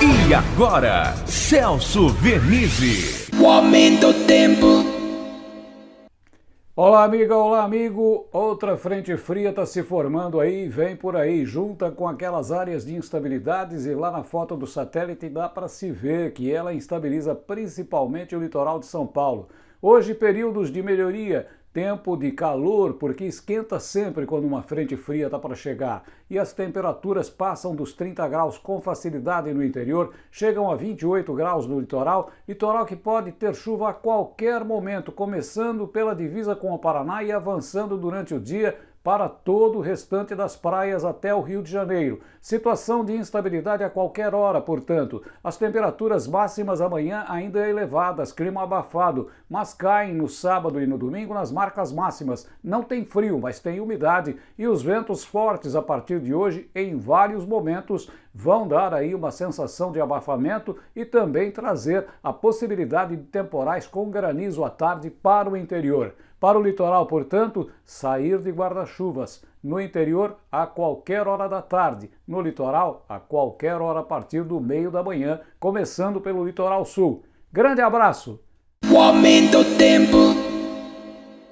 E agora, Celso Vernizzi. O aumento do tempo. Olá, amiga, olá, amigo. Outra frente fria está se formando aí, vem por aí, junta com aquelas áreas de instabilidades e lá na foto do satélite dá para se ver que ela instabiliza principalmente o litoral de São Paulo. Hoje, períodos de melhoria, tempo de calor, porque esquenta sempre quando uma frente fria está para chegar. E as temperaturas passam dos 30 graus com facilidade no interior, chegam a 28 graus no litoral, litoral que pode ter chuva a qualquer momento, começando pela divisa com o Paraná e avançando durante o dia para todo o restante das praias até o Rio de Janeiro. Situação de instabilidade a qualquer hora, portanto. As temperaturas máximas amanhã ainda elevadas, clima abafado, mas caem no sábado e no domingo nas marcas máximas. Não tem frio, mas tem umidade e os ventos fortes a partir de hoje em vários momentos vão dar aí uma sensação de abafamento e também trazer a possibilidade de temporais com granizo à tarde para o interior. Para o litoral, portanto, sair de guarda-chuvas. No interior, a qualquer hora da tarde. No litoral, a qualquer hora a partir do meio da manhã, começando pelo litoral sul. Grande abraço! O aumento do tempo.